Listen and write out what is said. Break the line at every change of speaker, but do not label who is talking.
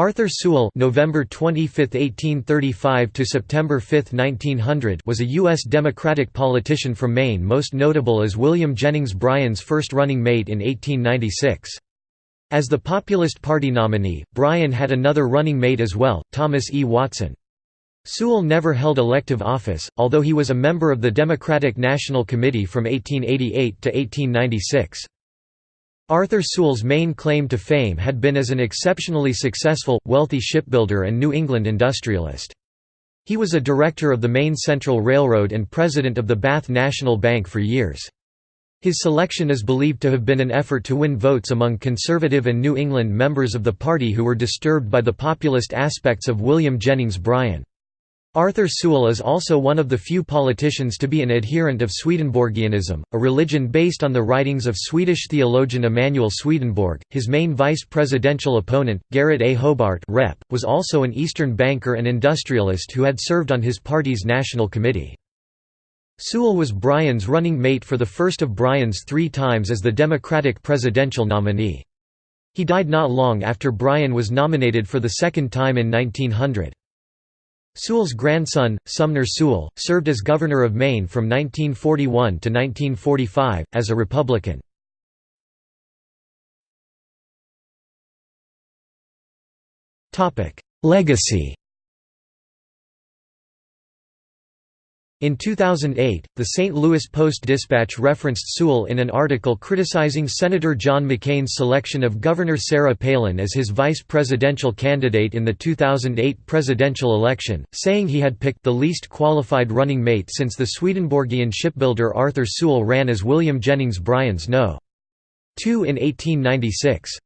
Arthur Sewall November 25, 1835 to September 5, 1900 was a U.S. Democratic politician from Maine most notable as William Jennings Bryan's first running mate in 1896. As the Populist Party nominee, Bryan had another running mate as well, Thomas E. Watson. Sewall never held elective office, although he was a member of the Democratic National Committee from 1888 to 1896. Arthur Sewall's main claim to fame had been as an exceptionally successful, wealthy shipbuilder and New England industrialist. He was a director of the Maine Central Railroad and president of the Bath National Bank for years. His selection is believed to have been an effort to win votes among conservative and New England members of the party who were disturbed by the populist aspects of William Jennings Bryan. Arthur Sewall is also one of the few politicians to be an adherent of Swedenborgianism, a religion based on the writings of Swedish theologian Emanuel Swedenborg. His main vice presidential opponent, Garrett A. Hobart Rep., was also an Eastern banker and industrialist who had served on his party's national committee. Sewall was Bryan's running mate for the first of Bryan's three times as the Democratic presidential nominee. He died not long after Bryan was nominated for the second time in 1900. Sewall's grandson, Sumner Sewall, served as governor of Maine from 1941 to 1945, as a Republican. Legacy In 2008, the St. Louis Post-Dispatch referenced Sewall in an article criticizing Senator John McCain's selection of Governor Sarah Palin as his vice presidential candidate in the 2008 presidential election, saying he had picked the least qualified running mate since the Swedenborgian shipbuilder Arthur Sewall ran as William Jennings Bryan's No. 2 in 1896.